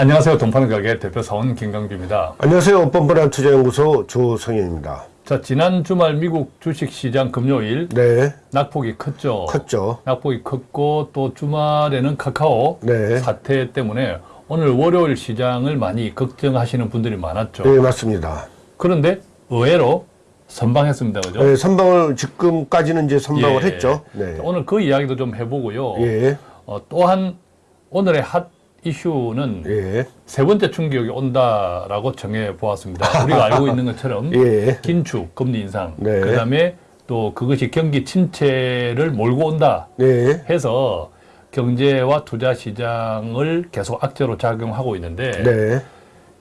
안녕하세요. 동파는 가게 대표 사원 김강주입니다. 안녕하세요. 뻔뻔한 투자연구소 조성현입니다. 자, 지난 주말 미국 주식시장 금요일 네, 낙폭이 컸죠. 컸죠. 낙폭이 컸고 또 주말에는 카카오 네. 사태 때문에 오늘 월요일 시장을 많이 걱정하시는 분들이 많았죠. 네, 맞습니다. 그런데 의외로 선방했습니다. 그죠? 네, 선방을 지금까지는 이제 선방을 예. 했죠. 네. 자, 오늘 그 이야기도 좀 해보고요. 예, 어, 또한 오늘의 핫 이슈는 예, 세 번째 충격이 온다라고 정해 보았습니다. 우리가 알고 있는 것처럼 예. 긴축, 금리 인상, 네. 그다음에 또 그것이 경기 침체를 몰고 온다 네, 해서 경제와 투자 시장을 계속 악재로 작용하고 있는데 네,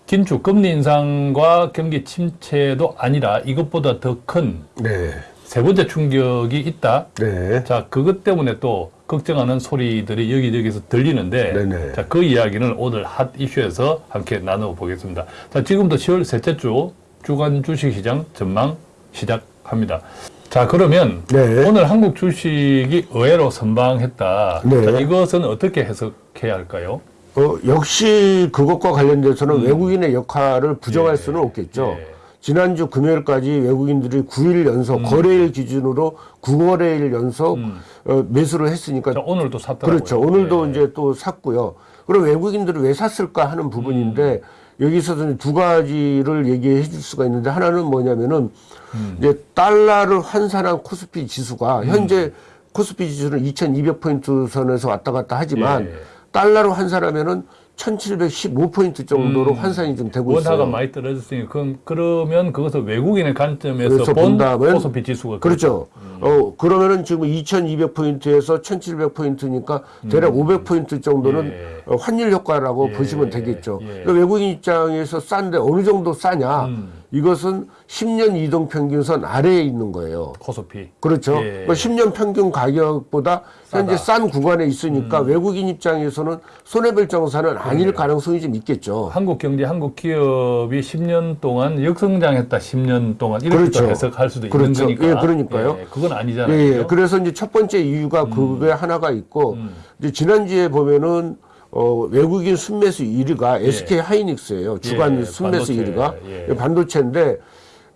긴축, 금리 인상과 경기 침체도 아니라 이것보다 더 큰세 네, 번째 충격이 있다. 네. 자, 그것 때문에 또 걱정하는 소리들이 여기저기서 들리는데, 네네. 자, 그 이야기는 오늘 핫 이슈에서 함께 나눠보겠습니다. 자, 지금부터 10월 셋째 주 주간 주식시장 전망 시작합니다. 자, 그러면 네. 오늘 한국 주식이 의외로 선방했다. 네. 자, 이것은 어떻게 해석해야 할까요? 어, 역시 그것과 관련돼서는 외국인의 역할을 부정할 음. 예. 수는 없겠죠. 예. 지난주 금요일까지 외국인들이 9일 연속 거래일 기준으로 9거래일 연속 어, 매수를 했으니까 음. 자, 오늘도 샀더라고요. 그렇죠. 오늘도 예. 이제 또 샀고요. 그럼 외국인들이 왜 샀을까 하는 부분인데 여기서도 두 가지를 얘기해 줄 수가 있는데 하나는 뭐냐면은 이제 달러를 환산한 코스피 지수가 현재 코스피 지수는 2200포인트 선에서 왔다 갔다 하지만 예. 달러로 환산하면은 1715포인트 정도로 환산이 좀 되고 원화가 있어요. 많이 떨어졌으니 그럼 그러면 그것을 외국인의 관점에서 본 본다면 코스피 지수가 그렇죠. 음. 어, 그러면은 지금 2200포인트에서 1700포인트니까 대략 500포인트 정도는 음. 예. 어, 환율 효과라고 예. 보시면 되겠죠. 예. 그러니까 외국인 입장에서 싼데 어느 정도 싸냐? 음. 이것은 10년 이동 평균선 아래에 있는 거예요. 코스피. 그렇죠. 예. 그러니까 10년 평균 가격보다 현재 싸다. 음. 싼 구간에 있으니까 외국인 입장에서는 손해볼 정사는 아닐 가능성이 좀 있겠죠. 한국 경제, 한국 기업이 10년 동안 역성장했다. 10년 동안 이렇게 그렇죠. 또 해석할 수도 그렇죠. 있는 거니까. 예, 그러니까요. 예, 그건 아니잖아요. 예, 예. 그래서 이제 첫 번째 이유가 그게 하나가 있고, 음. 이제 지난주에 보면은, 어, 외국인 순매수 1위가 SK 하이닉스예요 주간 예, 순매수 반도체. 1위가. 예. 반도체인데,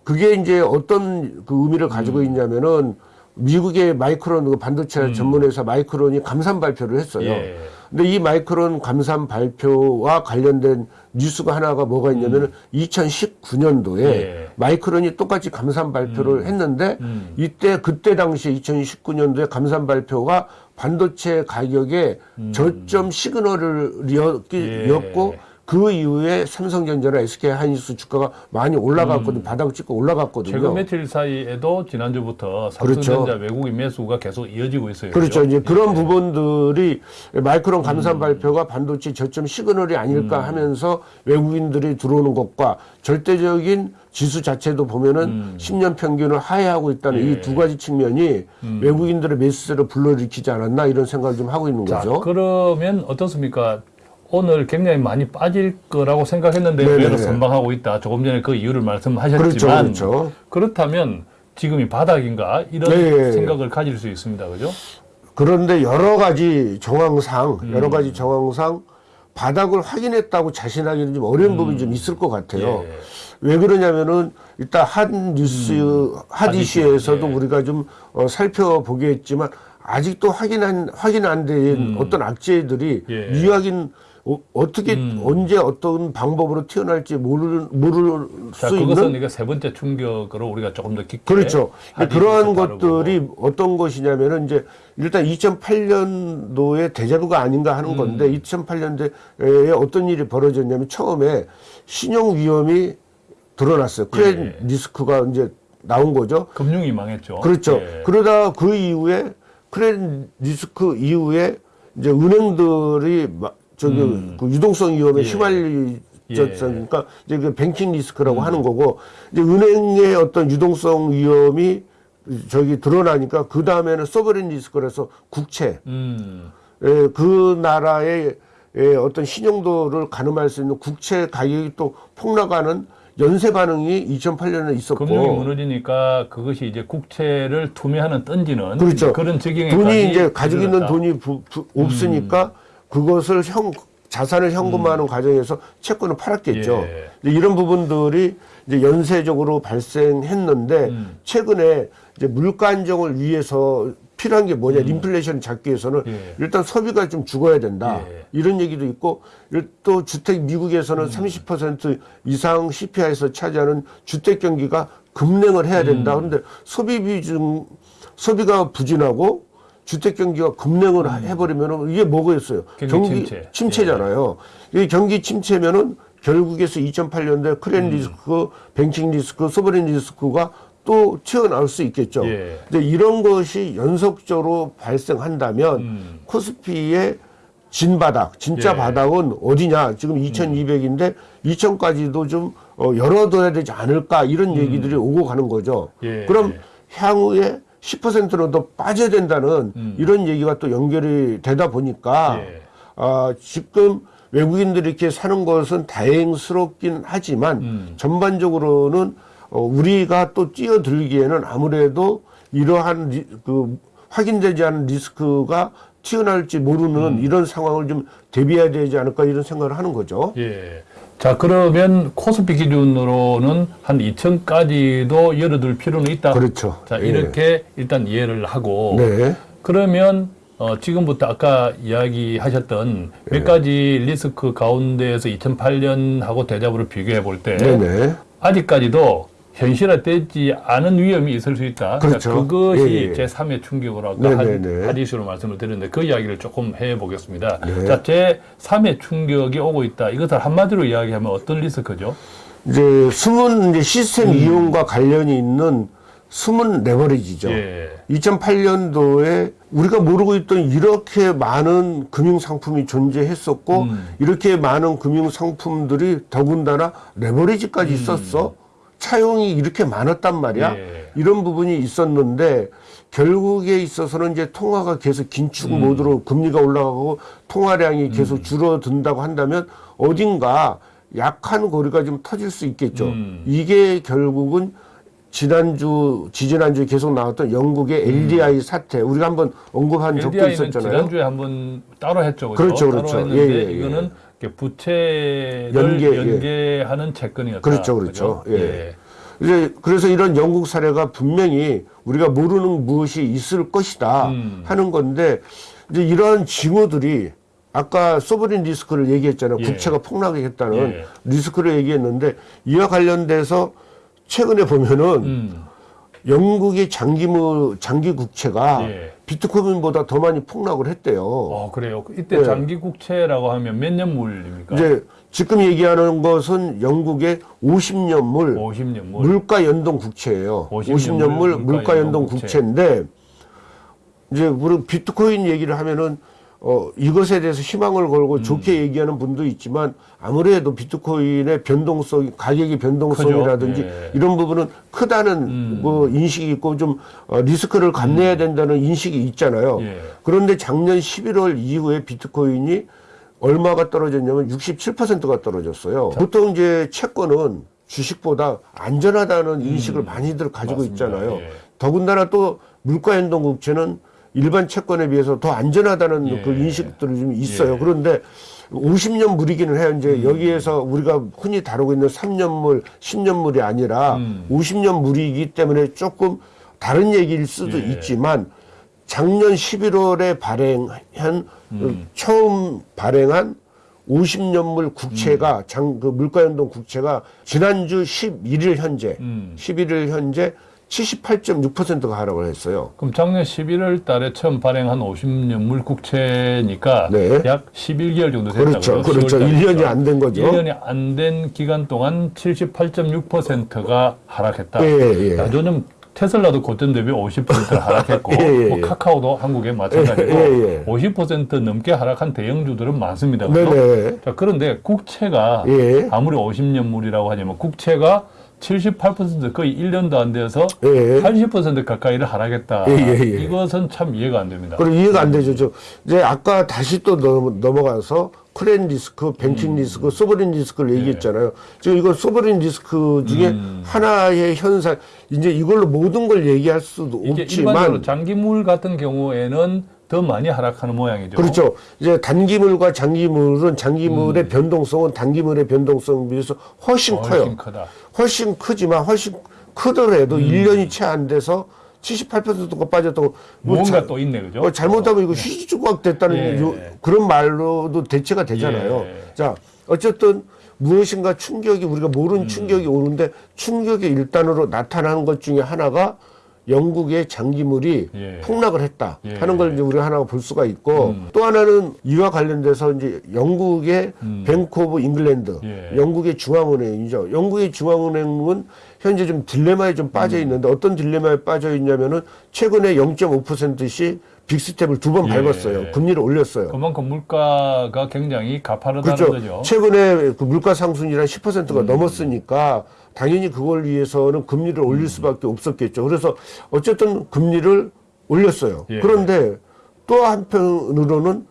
그게 이제 어떤 그 의미를 가지고 음. 있냐면은, 미국의 마이크론 그 반도체 전문회사 마이크론이 감산 발표를 했어요. 예. 근데 이 마이크론 감산 발표와 관련된 뉴스가 하나가 뭐가 있냐면은 2019년도에 음. 예. 마이크론이 똑같이 감산 발표를 했는데 음. 이때 그때 당시에 2019년도에 감산 발표가 반도체 가격에 저점 시그널을 음. 예. 그 이후에 삼성전자나 SK 하이닉스 주가가 많이 올라갔거든요. 바닥 찍고 올라갔거든요. 음. 최근 며칠 사이에도 지난주부터 삼성전자 외국인 매수가 계속 이어지고 있어요. 그렇죠. 그죠? 이제 그런 부분들이 마이크론 음. 감산 발표가 반도체 저점 시그널이 아닐까 하면서 외국인들이 들어오는 것과 절대적인 지수 자체도 보면은 10년 평균을 하회하고 있다는 음. 예. 이두 가지 측면이 외국인들의 매수세를 불러일으키지 않았나 이런 생각을 좀 하고 있는 자, 거죠. 그러면 어떻습니까? 오늘 굉장히 많이 빠질 거라고 생각했는데 네네네. 의외로 선방하고 있다. 조금 전에 그 이유를 말씀하셨지만 그렇죠, 그렇죠. 그렇다면 지금이 바닥인가 이런 네. 생각을 가질 수 있습니다. 그죠? 그런데 여러 가지 정황상 음. 여러 가지 정황상 바닥을 확인했다고 자신하기는 좀 어려운 부분이 좀 있을 것 같아요. 음. 예. 왜 그러냐면은 일단 핫 뉴스 핫핫 이슈, 이슈에서도 예. 우리가 좀 어, 살펴보겠지만 아직도 확인한 확인 안된 어떤 악재들이 음. 예. 미확인 어, 어떻게 언제 어떤 방법으로 튀어날지 모를 모를 자, 수 그것은 있는 이게 세 번째 충격으로 우리가 조금 더 깊게 그렇죠. 핫 그러한 이슈에서 다루고. 것들이 어떤 것이냐면은 이제 일단 2008년도에 대자부가 아닌가 하는 음. 건데 2008년도에 어떤 일이 벌어졌냐면 처음에 신용 위험이 드러났어요. 크레딧 예. risk가 이제 나온 거죠. 금융이 망했죠. 그렇죠. 예. 그러다 그 이후에 credit risk 이후에 이제 은행들이 마- 저기 그 유동성 위험에 음. 예. 휘말리 졌으니까 이제 그 banking risk라고 음. 하는 거고 이제 은행의 어떤 유동성 위험이 저기 드러나니까 그 다음에는 sovereign risk라서 국채 음. 에, 그 나라의 에, 어떤 신용도를 가늠할 수 있는 국채 가격이 또 폭락하는 연쇄 반응이 2008년에 있었고 금융이 무너지니까 그것이 이제 국채를 투매하는 던지는 그렇죠. 그런 적용에 돈이 이제 가지고 있는 돈이 부- 부- 음. 없으니까 그것을 형 자산을 현금화하는 과정에서 채권을 팔았겠죠. 예. 이런 부분들이 이제 연쇄적으로 발생했는데 음. 최근에 이제 물가 안정을 위해서 필요한 게 뭐냐 인플레이션을 잡기 위해서는 음. 예. 일단 소비가 좀 죽어야 된다 예. 이런 얘기도 있고 또 주택 미국에서는 30% 이상 CPI에서 차지하는 주택 경기가 급냉을 해야 된다 그런데 소비 비중 소비가 부진하고 주택 경기가 급냉을 해버리면은 이게 뭐겠어요? 경기 침체. 잖아요이 경기 침체면은 결국에서 2008년대 크레딧 리스크, 뱅킹 리스크, 소버린 리스크가 또 튀어나올 수 있겠죠. 예. 근데 이런 것이 연속적으로 발생한다면 음. 코스피의 진바닥, 진짜 예. 바닥은 어디냐? 지금 2200인데 2000까지도 좀 어, 열어둬야 되지 않을까 이런 얘기들이 오고 가는 거죠. 음. 예. 그럼 향후에 10%는 더 빠져야 된다는 음. 이런 얘기가 또 연결이 되다 보니까 예. 아, 지금 외국인들이 이렇게 사는 것은 다행스럽긴 하지만 음. 전반적으로는 어, 우리가 또 뛰어들기에는 아무래도 이러한 리, 그 확인되지 않은 리스크가 튀어나올지 모르는 음. 이런 상황을 좀 대비해야 되지 않을까 이런 생각을 하는 거죠. 예. 자, 그러면 코스피 기준으로는 한 2천까지도 열어둘 필요는 있다. 그렇죠. 자, 예. 이렇게 일단 이해를 하고. 네. 그러면 어, 지금부터 아까 이야기하셨던 예. 몇 가지 리스크 가운데에서 2008년하고 대잡으로 비교해 볼 때. 아직까지도 현실화되지 않은 위험이 있을 수 있다. 그렇죠. 자, 그것이 예, 예. 제3의 충격으로 아까 네네네. 한 하디스로 말씀을 드렸는데 그 이야기를 조금 해보겠습니다. 네. 자, 제3의 충격이 오고 있다. 이것을 한마디로 이야기하면 어떤 리스크죠? 이제 숨은 이제 시스템 음. 이용과 관련이 있는 숨은 레버리지죠. 예. 2008년도에 우리가 모르고 있던 이렇게 많은 금융 상품이 존재했었고 음. 이렇게 많은 금융 상품들이 더군다나 레버리지까지 있었어. 차용이 이렇게 많았단 말이야. 음. 예. 이런 부분이 있었는데 결국에 있어서는 이제 통화가 계속 긴축 음. 모드로 금리가 올라가고 통화량이 계속 줄어든다고 한다면 어딘가 약한 고리가 좀 터질 수 있겠죠. 음. 이게 결국은 지난주, 지지난주에 계속 나왔던 영국의 LDI 사태, 우리가 한번 언급한 적도 있었잖아요. 지난주에 한번 따로 했죠. 그죠? 그렇죠, 그렇죠. 했는데 예, 예, 예. 이거는 부채를 연계, 예. 연계하는 채권이었다. 그렇죠, 그렇죠. 그죠? 예. 이제 그래서 이런 영국 사례가 분명히 우리가 모르는 무엇이 있을 것이다 음. 하는 건데 이제 이런 징후들이 아까 소브린 리스크를 얘기했잖아요. 예. 국채가 폭락했다는 예. 리스크를 얘기했는데 이와 관련돼서 최근에 보면은 음. 영국의 장기물 장기 국채가 예. 비트코인보다 더 많이 폭락을 했대요. 어, 그래요. 이때 예. 장기 국채라고 하면 몇 년물입니까? 이제 지금 얘기하는 것은 영국의 50년물 50년물. 물가 연동 국채예요. 50 50년물 년물 물가 물가 연동 연동 국채. 국채인데 이제 우리 비트코인 얘기를 하면은 어 이것에 대해서 희망을 걸고 음. 좋게 얘기하는 분도 있지만 아무래도 비트코인의 변동성 가격의 변동성이라든지. 예. 이런 부분은 크다는 음. 뭐 인식이 있고 좀 어, 리스크를 감내해야 된다는 인식이 있잖아요. 예. 그런데 작년 11월 이후에 비트코인이 얼마가 떨어졌냐면 67%가 떨어졌어요. 보통 이제 채권은 주식보다 안전하다는 인식을 많이들 가지고 음. 맞습니다. 있잖아요. 예. 더군다나 또 물가 연동 국채는 일반 채권에 비해서 더 안전하다는 예. 그 인식들이 좀 있어요. 예. 그런데 50년 물이기는 해요. 이제 여기에서 우리가 흔히 다루고 있는 3년물, 10년물이 아니라 음. 50년 물이기 때문에 조금 다른 얘기일 수도 예. 있지만 작년 11월에 발행한 음. 처음 발행한 50년물 국채가 음. 장그 물가연동 국채가 지난주 11일 현재 음. 11일 현재 78.6%가 하락을 했어요. 그럼 작년 11월 달에 처음 발행한 50년물 국채니까 네. 약 11개월 정도 됐다고요. 그렇죠. 그렇죠. 1년이 안 된 거죠. 1년이 안 된 기간 동안 78.6%가 하락했다. 예, 예. 야, 요즘 테슬라도 고점 대비 50%를 하락했고 예, 예, 뭐 예. 카카오도 한국에 마찬가지고 예, 예, 예. 50% 넘게 하락한 대형주들은 많습니다. 그죠? 네네. 자, 그런데 국채가 예. 아무리 50년물이라고 하지만 국채가 78% 거의 1년도 안 돼서 예. 80% 가까이를 하락했다. 예, 예, 예. 이것은 참 이해가 안 됩니다. 그리고 이해가 안 되죠. 저 이제 아까 다시 또 넘- 넘어가서 크랜 리스크, 뱅킹 음. 리스크, 소버린 리스크를 네. 얘기했잖아요. 지금 이건 소버린 리스크 중에 음. 하나의 현상, 이제 이걸로 모든 걸 얘기할 수도 없지만 장기물 같은 경우에는 더 많이 하락하는 모양이죠. 그렇죠. 이제 단기물과 장기물은 장기물의 변동성은 단기물의 변동성에 비해서 훨씬 커요. 훨씬 크다. 훨씬 크지만 훨씬 크더라도 음. 일 1년이 채 안 돼서 78%가 빠졌다고 뭐 뭔가 자- 또 있네, 그죠? 어, 잘못하면 이거 휴지조각 됐다는 예. 요- 그런 말로도 대체가 되잖아요. 예. 자, 어쨌든 무엇인가 충격이 우리가 모르는 음. 충격이 오는데 충격의 일단으로 나타나는 것 중에 하나가 영국의 장기물이 예. 폭락을 했다 예. 하는 걸 이제 우리가 하나 볼 수가 있고 음. 또 하나는 이와 관련돼서 이제 영국의 Bank of England 예. 영국의 중앙은행이죠. 영국의 중앙은행은 현재 좀 딜레마에 좀 음. 빠져 있는데 어떤 딜레마에 빠져 있냐면은 최근에 0.5%씩 빅스텝을 두번 예. 밟았어요. 금리를 올렸어요. 그만큼 물가가 굉장히 가파르다는 그렇죠. 거죠. 최근에 그 물가 상승이란 10%가 음. 넘었으니까 당연히 그걸 위해서는 금리를 올릴 수밖에 없었겠죠. 그래서 어쨌든 금리를 올렸어요. 예. 그런데 또 한편으로는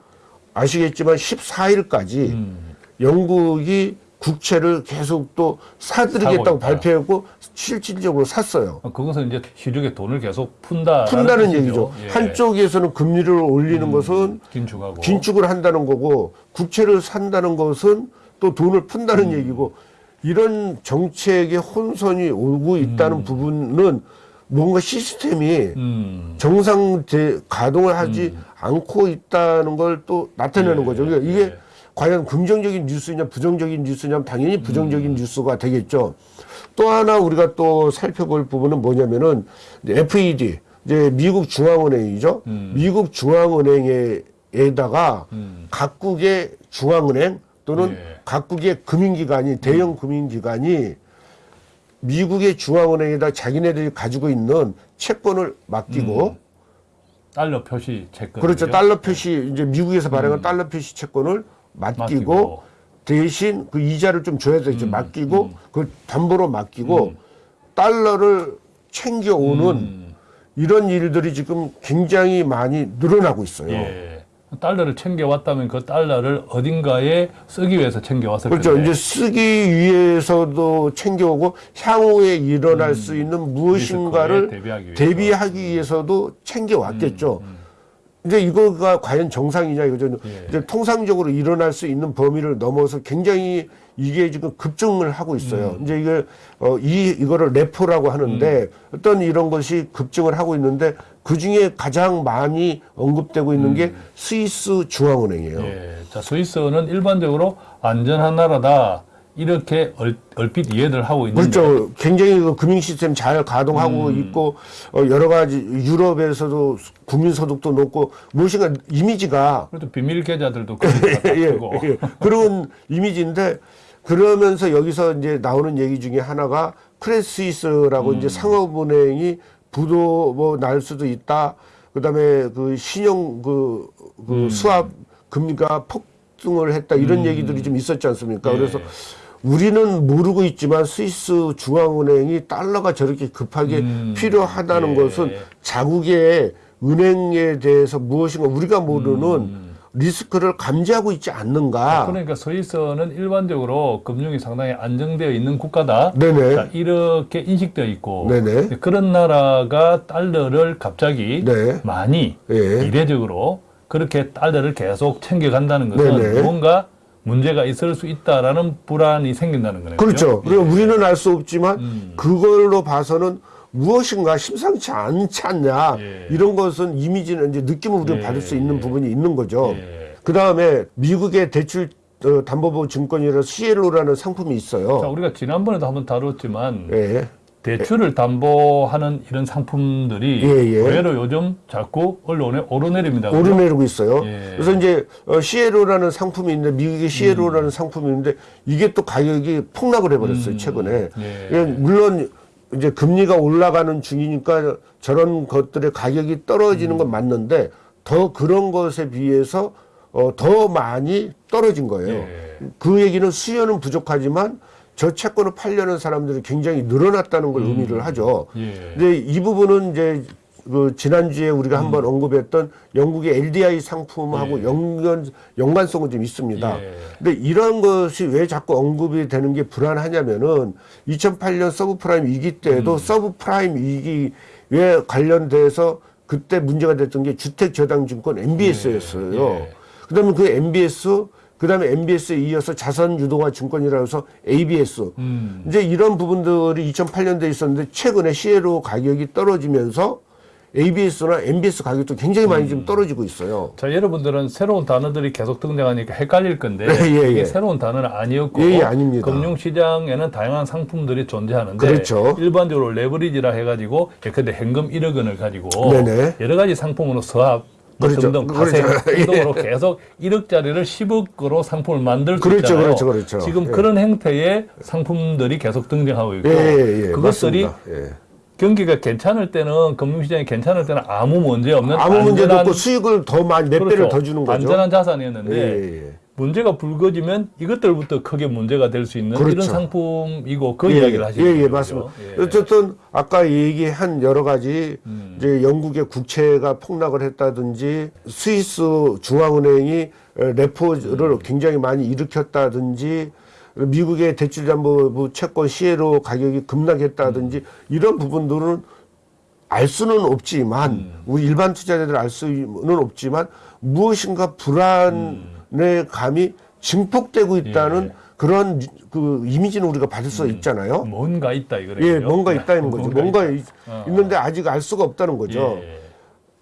아시겠지만 14일까지 음. 영국이 국채를 계속 또 사들이겠다고. 발표했고 실질적으로 샀어요. 그것은 이제 시중에 돈을 계속 푼다. 푼다는 얘기죠. 예. 한쪽에서는 금리를 올리는 것은 긴축하고. 긴축을 한다는 거고 국채를 산다는 것은 또 돈을 푼다는 음. 얘기고 이런 정책의 혼선이 오고 있다는 부분은 뭔가 시스템이 음. 정상 제 가동을 하지 않고 있다는 걸 또 나타내는 예, 거죠. 그러니까 이게 예. 과연 긍정적인 뉴스냐 부정적인 뉴스냐면 당연히 부정적인 음. 뉴스가 되겠죠. 또 하나 우리가 또 살펴볼 부분은 뭐냐면은 FED 이제 미국 중앙은행이죠. 미국 중앙은행에다가 각국의 중앙은행 또는 예. 각국의 금융기관이 대형 금융기관이 미국의 중앙은행에다 자기네들이 가지고 있는 채권을 맡기고 달러 표시 채권. 그렇죠. 달러 표시 이제 미국에서 발행한 달러 표시 채권을 맡기고, 맡기고. 대신 그 이자를 좀 줘야 되죠. 맡기고 그 담보로 맡기고 달러를 챙겨 오는 음. 이런 일들이 지금 굉장히 많이 늘어나고 있어요. 예. 달러를 챙겨왔다면 그 달러를 어딘가에 쓰기 위해서 챙겨왔을 그렇죠. 텐데. 이제 쓰기 위해서도 챙겨오고 향후에 일어날 수 있는 무엇인가를 음. 대비하기 위해서. 음, 대비하기 위해서도 챙겨왔겠죠. 이제 이거가 과연 정상이냐 이거죠. 예. 이제 통상적으로 일어날 수 있는 범위를 넘어서 굉장히 이게 지금 급증을 하고 있어요. 음. 이제 이게 어, 이 이거를 레포라고 하는데 어떤 이런 것이 급증을 하고 있는데 그 중에 가장 많이 언급되고 있는 게 스위스 중앙은행이에요. 음. 예. 자, 스위스는 일반적으로 안전한 나라다. 이렇게 얼, 얼핏 이해를 하고 있는데. 그렇죠. 굉장히 그 금융 시스템 잘 가동하고 음. 있고 어, 여러 가지 유럽에서도 국민 소득도 높고 무엇인가 이미지가 그래도 비밀 계좌들도 예. 예, 그런 이미지인데 그러면서 여기서 이제 나오는 얘기 중에 하나가 크레스위스라고 음. 이제 상업은행이 부도 뭐 날 수도 있다. 그다음에 그 신용 그, 그 음. 수합 금리가 폭등을 했다 이런 얘기들이 좀 있었지 않습니까? 예. 그래서 우리는 모르고 있지만 스위스 중앙은행이 달러가 저렇게 급하게 음. 필요하다는 예. 것은 자국의 은행에 대해서 무엇인가 우리가 모르는 리스크를 감지하고 있지 않는가. 그러니까 스위스는 일반적으로 금융이 상당히 안정되어 있는 국가다. 네네. 자, 이렇게 인식되어 있고 네네. 그런 나라가 달러를 갑자기 네. 많이 예. 이례적으로 그렇게 달러를 계속 챙겨간다는 것은 네네. 뭔가 문제가 있을 수 있다라는 불안이 생긴다는 거네요. 그렇죠. 그리고 우리는 알 수 없지만 음. 그걸로 봐서는 무엇인가 심상치 않지 않냐. 예. 이런 것은 이미지는 이제 느낌을 우리가 예. 받을 수 있는 부분이 있는 거죠. 예. 그 다음에 미국의 대출 어, 담보보 증권이라 CLO라는 상품이 자, 있어요. 우리가 지난번에도 한번 다뤘지만 예. 대출을 담보하는 이런 상품들이 예, 예. 의외로 요즘 자꾸 언론에 오르내립니다. 오르내리고 있어요. 예. 그래서 이제 어, CLO라는 상품이 있는데 미국의 CLO라는 상품이 있는데 이게 또 가격이 폭락을 해버렸어요 최근에. 예. 예, 물론 이제 금리가 올라가는 중이니까 저런 것들의 가격이 떨어지는 건 맞는데 더 그런 것에 비해서 어, 더 많이 떨어진 거예요. 예. 그 얘기는 수요는 부족하지만 저 채권을 팔려는 사람들이 굉장히 늘어났다는 걸 의미를 하죠. 예. 근데 이 부분은 이제 그 지난주에 우리가 음. 한번 언급했던 영국의 LDI 상품하고 연관 연관성은 좀 있습니다. 예. 근데 이런 것이 왜 자꾸 언급이 되는 게 불안하냐면은 2008년 서브프라임 위기 음. 때도 서브프라임 위기에 관련돼서 그때 문제가 됐던 게 주택저당증권 MBS였어요. 예. 그 다음에 그 MBS 그 다음에 MBS에 이어서 자산 유동화 증권이라고 해서 ABS 음. 이제 이런 부분들이 2008년도에 있었는데 최근에 CLO 가격이 떨어지면서 ABS나 MBS 가격도 굉장히 많이 음. 지금 떨어지고 있어요. 자, 여러분들은 새로운 단어들이 계속 등장하니까 헷갈릴 건데 예, 예, 이게 예. 새로운 단어는 아니었고 예, 예, 아닙니다. 금융시장에는 다양한 상품들이 존재하는데 그렇죠. 일반적으로 레버리지라 해가지고 예컨대 현금 1억 원을 가지고 네네. 여러 가지 상품으로 서합 뭐 그렇죠. 등등 파생 그렇죠. 등등으로 계속 1억짜리를 10억으로 상품을 만들 수 그렇죠, 있잖아요. 그렇죠, 그렇죠. 지금 예. 그런 행태의 상품들이 계속 등장하고 있고 예, 예, 예. 그것들이. 예. 경기가 괜찮을 때는 금융시장이 괜찮을 때는 아무 문제 없는 아무 문제도 안전한 없고 수익을 더 많이 몇 배를 그렇죠. 더 주는 거죠. 안전한 자산이었는데 예, 예. 문제가 불거지면 이것들부터 크게 문제가 될 수 있는 그렇죠. 이런 상품이고 그 예, 이야기를 하시는 예, 예, 거죠. 맞습니다. 예. 어쨌든 아까 얘기한 여러 가지 음. 이제 영국의 국채가 폭락을 했다든지 스위스 중앙은행이 어, 레포를 음. 굉장히 많이 일으켰다든지 미국의 대출 담보 채권 CLO 가격이 급락했다든지 음. 이런 부분들은 알 수는 없지만 음. 우리 일반 투자자들 알 수는 없지만 무엇인가 불안의 감이 증폭되고 있다는 음. 예. 그런 그 이미지는 우리가 받을 수 있잖아요. 뭔가 있다 이거예요. 예, 뭔가 있다는 거죠. 뭔가 있- 어. 있는데 아직 알 수가 없다는 거죠. 예.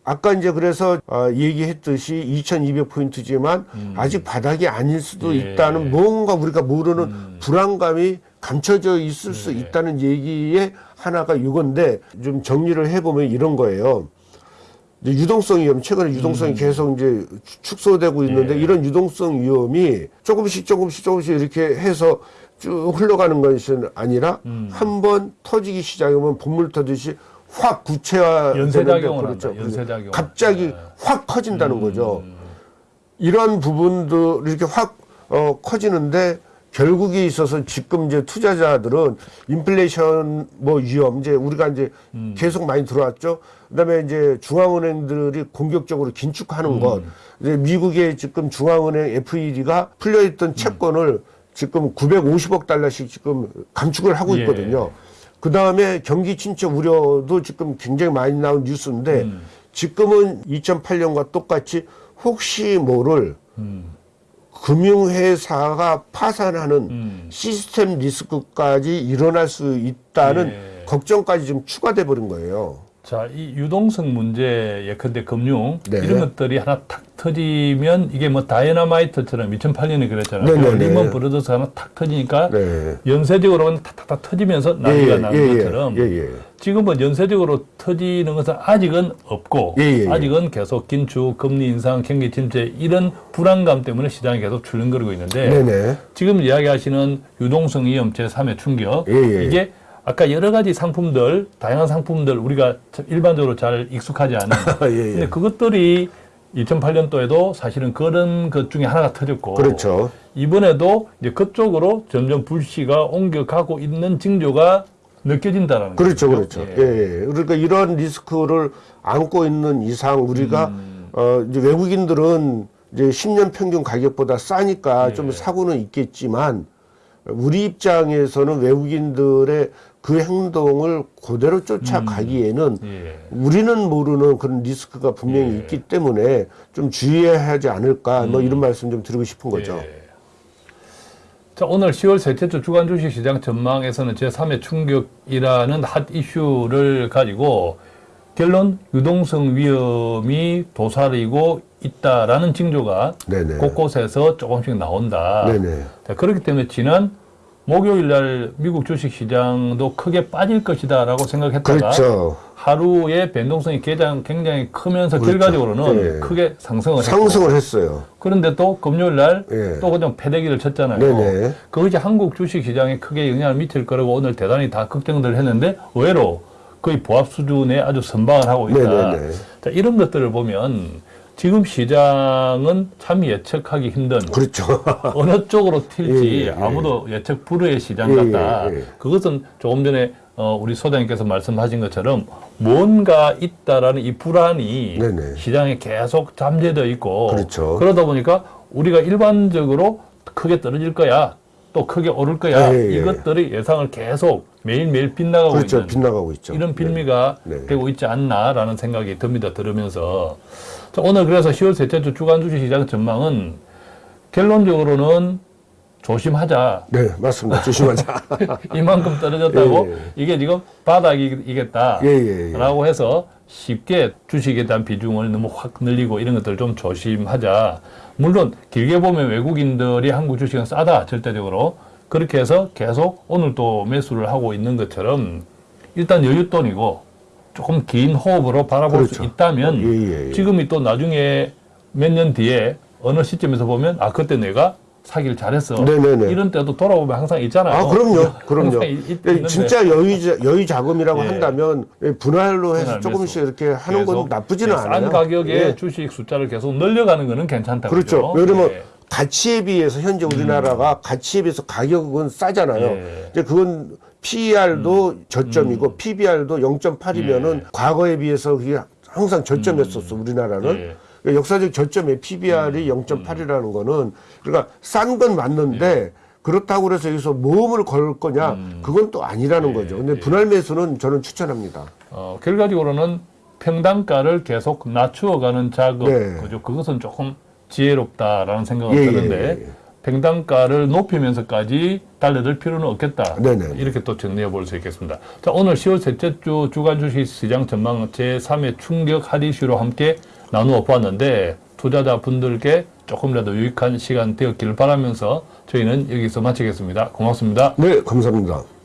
아까 이제 그래서 어, 얘기했듯이 2,200포인트지만 아직 바닥이 아닐 수도 음. 예. 음. 있다는 뭔가 우리가 모르는 불안감이 감춰져 있을 수 예. 있다는 얘기의 하나가 이건데 좀 정리를 해보면 이런 거예요. 유동성 위험, 최근에 유동성이 계속 이제 축- 축소되고 있는데 음. 예. 이런 유동성 위험이 조금씩 조금씩 조금씩 이렇게 해서 쭉 흘러가는 것이 아니라 음. 한번 터지기 시작하면 본물 터듯이 확 구체화 연쇄작용을 그렇죠. 한다. 연쇄작용. 갑자기 네. 확 커진다는 거죠. 음. 이런 부분도 이렇게 확 어, 커지는데 결국에 있어서 지금 이제 투자자들은 인플레이션 뭐 위험 이제 우리가 이제 음. 계속 많이 들어왔죠. 그다음에 이제 중앙은행들이 공격적으로 긴축하는 것. 음. 이제 미국의 지금 중앙은행 FED가 풀려 있던 채권을 지금 950억 달러씩 지금 감축을 하고 예. 있거든요. 그 다음에 경기 침체 우려도 지금 굉장히 많이 나온 뉴스인데 음. 지금은 2008년과 똑같이 혹시 모를 음. 금융회사가 파산하는 음. system risk까지 일어날 수 있다는 예. 걱정까지 좀 추가돼 버린 거예요. 자, 이 유동성 문제 예컨대 금융 네. 이런 것들이 하나 탁 터지면 이게 뭐 다이너마이트처럼 2008년에 그랬잖아요. 네, 네, 네. 리먼 브러더스 하나 탁 터지니까 네. 연쇄적으로 그냥 탁탁탁 터지면서 난리가 나는 것처럼 예, 예. 지금은 연쇄적으로 터지는 것은 아직은 없고 예, 예, 예. 아직은 계속 긴축, 금리 인상, 경기 침체 이런 불안감 때문에 시장이 계속 출렁거리고 있는데 네네. 지금 이야기하시는 유동성 위험 제 3의 충격 예, 예. 이게 아까 여러 가지 상품들 다양한 상품들 우리가 참 일반적으로 잘 익숙하지 않은 예, 예. 근데 그것들이 2008년도에도 사실은 그런 것 중에 하나가 터졌고 그렇죠. 이번에도 이제 그쪽으로 점점 불씨가 옮겨가고 있는 징조가 느껴진다라는 그렇죠, 거죠. 그렇죠. 예. 예. 그러니까 이런 리스크를 안고 있는 이상 우리가 음. 어 이제 외국인들은 이제 10년 평균 가격보다 싸니까 예. 좀 사고는 있겠지만 우리 입장에서는 외국인들의 그 행동을 그대로 쫓아가기에는 예. 우리는 모르는 그런 리스크가 분명히 예. 있기 때문에 좀 주의해야 하지 않을까 뭐 이런 말씀 좀 드리고 싶은 거죠. 예. 자, 오늘 10월 셋째 주 주간 주식 시장 전망에서는 제3의 충격이라는 핫 이슈를 가지고 결론 유동성 위험이 도사리고 있다라는 징조가 네네. 곳곳에서 조금씩 나온다. 자, 그렇기 때문에 지난 목요일 날 미국 주식 시장도 크게 빠질 것이다 라고 생각했다가 그렇죠. 하루의 변동성이 굉장히, 굉장히 크면서 그렇죠. 결과적으로는 예. 크게 상승을 상승을 했어요. 그런데 또 금요일 날또 예. 그냥 패대기를 쳤잖아요. 네네. 그것이 한국 주식 시장에 크게 영향을 미칠 거라고 오늘 대단히 다 걱정들 했는데 의외로 거의 보합 수준에 아주 선방을 하고 있다. 네네네. 자, 이런 것들을 보면 지금 시장은 참 예측하기 힘든 그렇죠. 어느 쪽으로 튈지 예, 예, 예. 아무도 예측 불허의 시장 예, 같다. 예, 예. 그것은 조금 전에 어, 우리 소장님께서 말씀하신 것처럼 뭔가 있다라는 이 불안이 네네. 시장에 계속 잠재되어 있고 그렇죠. 그러다 보니까 우리가 일반적으로 크게 떨어질 거야. 또 크게 오를 거야. 예, 예, 예. 이것들이 예상을 계속 매일매일 빗나가고 그렇죠. 있는 빗나가고 있죠. 이런 빌미가 네. 네. 되고 있지 않나라는 생각이 듭니다. 들으면서. 자, 오늘 그래서 10월 셋째 주 주간 주식 시장 전망은 결론적으로는 조심하자. 네, 맞습니다. 조심하자. 이만큼 떨어졌다고 예, 예. 이게 지금 바닥이겠다. 예, 예, 예. 라고 해서 쉽게 주식에 대한 비중을 너무 확 늘리고 이런 것들 좀 조심하자. 물론 길게 보면 외국인들이 한국 주식은 싸다 절대적으로 그렇게 해서 계속 오늘 또 매수를 하고 있는 것처럼 일단 여윳돈이고 조금 긴 호흡으로 바라볼 수 그렇죠. 있다면 예, 예, 예. 지금이 또 나중에 몇 년 뒤에 어느 시점에서 보면 아 그때 내가 사기를 잘했어. 네네네. 이런 때도 돌아보면 항상 있잖아요. 아, 그럼요. 그럼요. 있- 예. 진짜 여유, 자- 여유 자금이라고 예. 한다면 예, 분할로 해서 조금씩 매수. 이렇게 하는 건 나쁘지는 예, 않아요. 싼 가격에 예. 주식 숫자를 계속 늘려가는 거는 괜찮다고. 그렇죠. 왜냐면 예. 가치에 비해서 현재 우리나라가 가치에 비해서 가격은 싸잖아요. 예. 음. 이제 그건 PER도 저점이고 PBR도 0.8이면은 과거에 비해서 그게 항상 저점이었었어 우리나라는. 예. 그러니까 역사적 저점에 PBR이 음. 0.8이라는 거는 그러니까 싼 건 맞는데 예. 그렇다고 그래서 여기서 모험을 걸 거냐 음. 그건 또 아니라는 거죠. 근데 분할 매수는 저는 추천합니다. 어, 결과적으로는 평단가를 계속 낮추어가는 작업, 네. 그죠? 그것은 조금 지혜롭다라는 생각을 예, 예, 드는데 예, 예. 평단가를 높이면서까지 달려들 필요는 없겠다. 네네. 이렇게 또 정리해 볼 수 있겠습니다. 자, 오늘 10월 셋째 주 주간 주식 시장 전망 제3의 충격 하디슈로 함께 나누어 보았는데 투자자 분들께 조금이라도 유익한 시간 되었기를 바라면서 저희는 여기서 마치겠습니다. 고맙습니다. 네, 감사합니다.